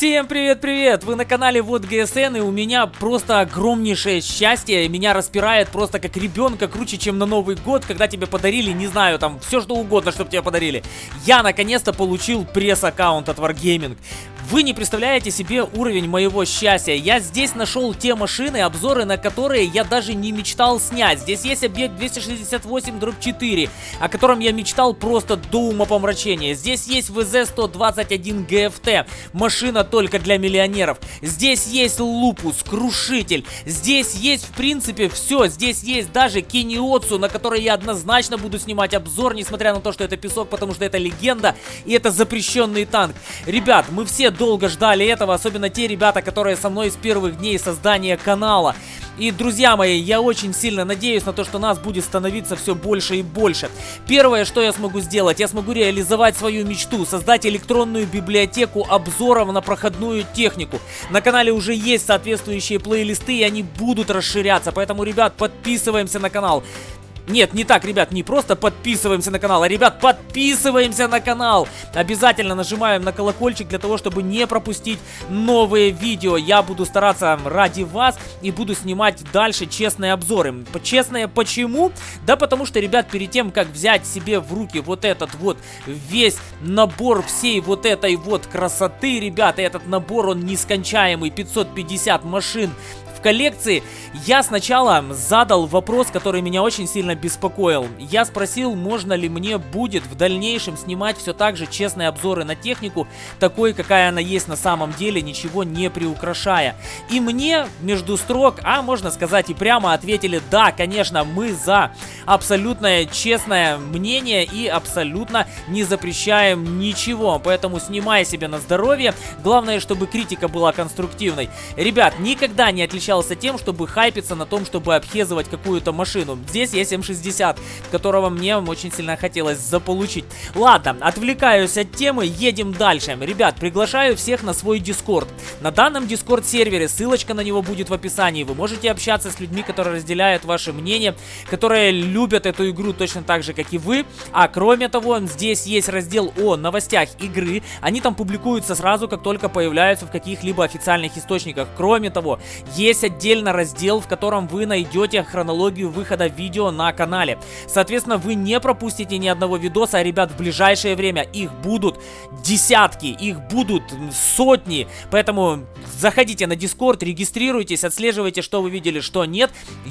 Всем привет-привет! Вы на канале Вот ГСН, и у меня просто огромнейшее счастье. Меня распирает просто как ребенка, круче, чем на Новый год, когда тебе подарили, не знаю, там, все что угодно, чтобы тебе подарили. Я наконец-то получил пресс-аккаунт от Wargaming. Вы не представляете себе уровень моего счастья. Я здесь нашел те машины, обзоры на которые я даже не мечтал снять. Здесь есть объект 268-4, о котором я мечтал просто до умопомрачения. Здесь есть ВЗ-121 ГФТ, машина только для миллионеров. Здесь есть Лупус, Крушитель. Здесь есть, в принципе, все. Здесь есть даже Киниоцу, на которой я однозначно буду снимать обзор, несмотря на то, что это песок, потому что это легенда и это запрещенный танк. Ребят, мы все долго ждали этого, особенно те ребята, которые со мной с первых дней создания канала. И, друзья мои, я очень сильно надеюсь на то, что нас будет становиться все больше и больше. Первое, что я смогу сделать, я смогу реализовать свою мечту, создать электронную библиотеку обзоров на проходную технику. На канале уже есть соответствующие плейлисты, и они будут расширяться, поэтому, ребят, подписываемся на канал. Нет, не так, ребят, не просто подписываемся на канал, а, ребят, подписываемся на канал. Обязательно нажимаем на колокольчик для того, чтобы не пропустить новые видео. Я буду стараться ради вас и буду снимать дальше честные обзоры. Честные почему? Да потому что, ребят, перед тем, как взять себе в руки вот этот вот весь набор всей вот этой вот красоты, ребята, этот набор, он нескончаемый, 550 машин, в коллекции, я сначала задал вопрос, который меня очень сильно беспокоил. Я спросил, можно ли мне будет в дальнейшем снимать все так же честные обзоры на технику, такой, какая она есть на самом деле, ничего не приукрашая. И мне между строк, а можно сказать и прямо ответили, да, конечно, мы за абсолютное честное мнение и абсолютно не запрещаем ничего. Поэтому снимай себе на здоровье. Главное, чтобы критика была конструктивной. Ребят, никогда не отличаюсь отличался тем, чтобы хайпиться на том, чтобы обхезывать какую-то машину. Здесь есть М60, которого мне очень сильно хотелось заполучить. Ладно, отвлекаюсь от темы, едем дальше. Ребят, приглашаю всех на свой Discord. На данном Discord сервере, ссылочка на него будет в описании. Вы можете общаться с людьми, которые разделяют ваше мнение, которые любят эту игру точно так же, как и вы. А кроме того, здесь есть раздел о новостях игры. Они там публикуются сразу, как только появляются в каких-либо официальных источниках. Кроме того, есть есть отдельно раздел, в котором вы найдете хронологию выхода видео на канале. Соответственно, вы не пропустите ни одного видоса, а, ребят, в ближайшее время их будут десятки, их будут сотни. Поэтому заходите на Discord, регистрируйтесь, отслеживайте, что вы видели, что нет.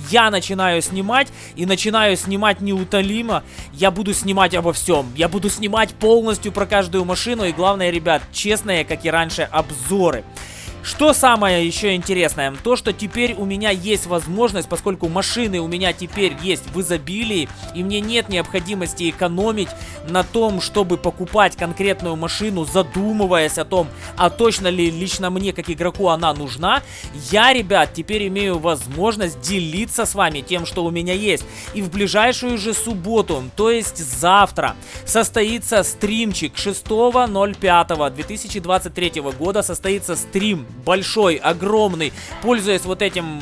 Я начинаю снимать и начинаю снимать неутолимо. Я буду снимать обо всем. Я буду снимать полностью про каждую машину и главное, ребят, честные, как и раньше, обзоры. Что самое еще интересное? То, что теперь у меня есть возможность, поскольку машины у меня теперь есть в изобилии, и мне нет необходимости экономить на том, чтобы покупать конкретную машину, задумываясь о том, а точно ли лично мне, как игроку, она нужна, я, ребят, теперь имею возможность делиться с вами тем, что у меня есть. И в ближайшую же субботу, то есть завтра, состоится стримчик 6.05.2023 года, состоится стрим большой, огромный, пользуясь вот этим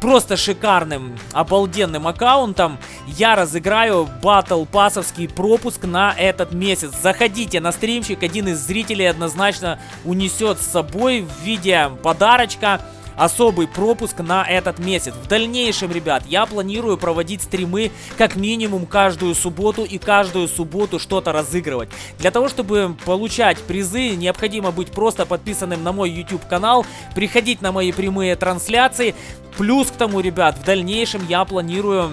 просто шикарным, обалденным аккаунтом, я разыграю батл пасовский пропуск на этот месяц. Заходите на стримчик, один из зрителей однозначно унесет с собой в виде подарочка особый пропуск на этот месяц. В дальнейшем, ребят, я планирую проводить стримы как минимум каждую субботу и каждую субботу что-то разыгрывать. Для того, чтобы получать призы, необходимо быть просто подписанным на мой YouTube канал, приходить на мои прямые трансляции. Плюс к тому, ребят, в дальнейшем я планирую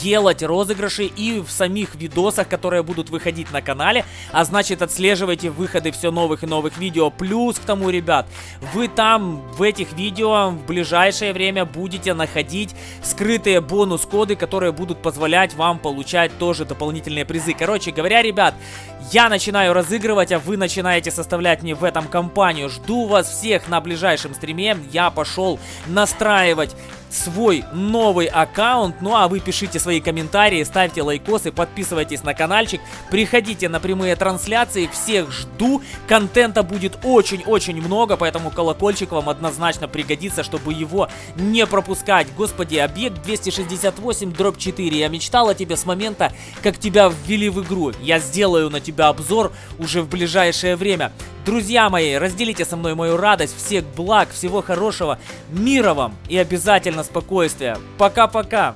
делать розыгрыши и в самих видосах, которые будут выходить на канале, а значит отслеживайте выходы все новых и новых видео. Плюс к тому, ребят, вы там в этих видео в ближайшее время будете находить скрытые бонус-коды, которые будут позволять вам получать тоже дополнительные призы. Короче говоря, ребят, я начинаю разыгрывать, а вы начинаете составлять мне в этом компанию. Жду вас всех на ближайшем стриме. Я пошел настраивать свой новый аккаунт. Ну а вы пишите свои комментарии, ставьте лайкосы, подписывайтесь на каналчик, приходите на прямые трансляции, всех жду. Контента будет очень-очень много, поэтому колокольчик вам однозначно пригодится, чтобы его не пропускать. Господи, объект 268 дробь 4. Я мечтал о тебе с момента, как тебя ввели в игру. Я сделаю на тебя обзор уже в ближайшее время. Друзья мои, разделите со мной мою радость, всех благ, всего хорошего, мира вам и обязательно спокойствия. Пока-пока!